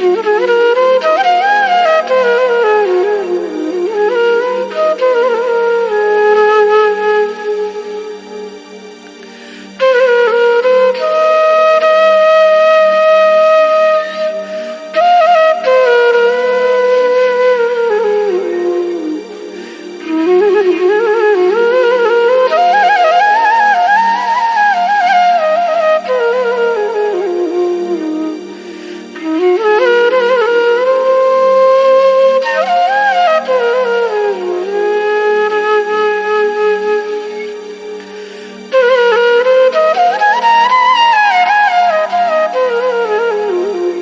Mm-hmm.